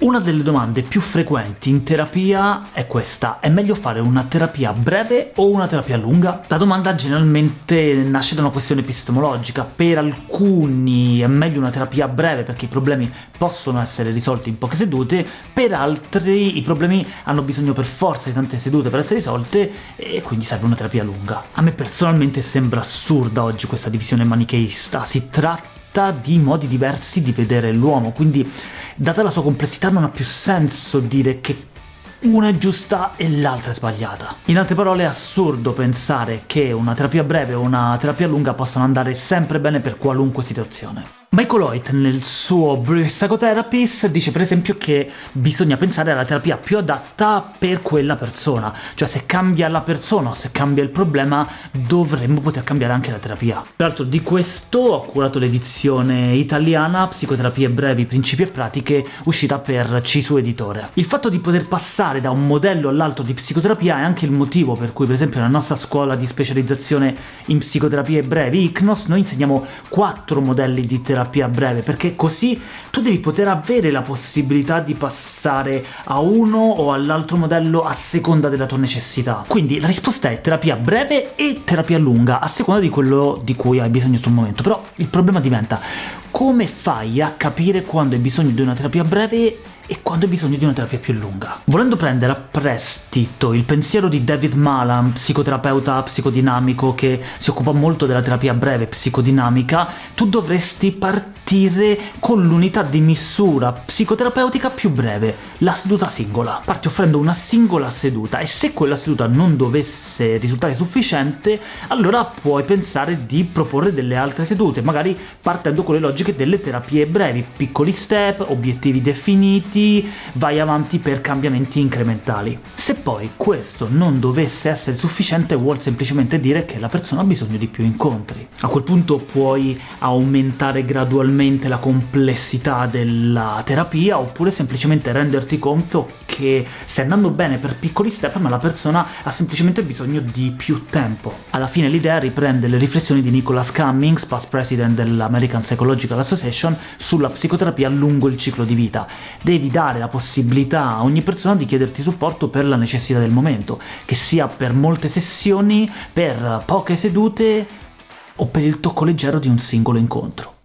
Una delle domande più frequenti in terapia è questa. È meglio fare una terapia breve o una terapia lunga? La domanda generalmente nasce da una questione epistemologica. Per alcuni è meglio una terapia breve perché i problemi possono essere risolti in poche sedute, per altri i problemi hanno bisogno per forza di tante sedute per essere risolte e quindi serve una terapia lunga. A me personalmente sembra assurda oggi questa divisione manicheista. Si tratta di modi diversi di vedere l'uomo, quindi data la sua complessità non ha più senso dire che una è giusta e l'altra è sbagliata. In altre parole è assurdo pensare che una terapia breve o una terapia lunga possano andare sempre bene per qualunque situazione. Michael Hoyt nel suo Brief Psychotherapies dice per esempio che bisogna pensare alla terapia più adatta per quella persona, cioè se cambia la persona o se cambia il problema dovremmo poter cambiare anche la terapia. Tra l'altro di questo ho curato l'edizione italiana Psicoterapie brevi, principi e pratiche uscita per Cisu Editore. Il fatto di poter passare da un modello all'altro di psicoterapia è anche il motivo per cui per esempio nella nostra scuola di specializzazione in psicoterapie brevi, ICNOS, noi insegniamo quattro modelli di terapia terapia breve, perché così tu devi poter avere la possibilità di passare a uno o all'altro modello a seconda della tua necessità. Quindi la risposta è terapia breve e terapia lunga, a seconda di quello di cui hai bisogno sul momento. Però il problema diventa come fai a capire quando hai bisogno di una terapia breve e quando hai bisogno di una terapia più lunga. Volendo prendere a prestito il pensiero di David Malan, psicoterapeuta psicodinamico che si occupa molto della terapia breve psicodinamica, tu dovresti partire con l'unità di misura psicoterapeutica più breve, la seduta singola. Parti offrendo una singola seduta, e se quella seduta non dovesse risultare sufficiente, allora puoi pensare di proporre delle altre sedute, magari partendo con le logiche delle terapie brevi, piccoli step, obiettivi definiti, avanti, vai avanti per cambiamenti incrementali. Se poi questo non dovesse essere sufficiente vuol semplicemente dire che la persona ha bisogno di più incontri. A quel punto puoi aumentare gradualmente la complessità della terapia, oppure semplicemente renderti conto che stai andando bene per piccoli step, ma la persona ha semplicemente bisogno di più tempo. Alla fine l'idea riprende le riflessioni di Nicholas Cummings, past president dell'American Psychological Association, sulla psicoterapia lungo il ciclo di vita. Devi dare la possibilità a ogni persona di chiederti supporto per la necessità del momento, che sia per molte sessioni, per poche sedute o per il tocco leggero di un singolo incontro.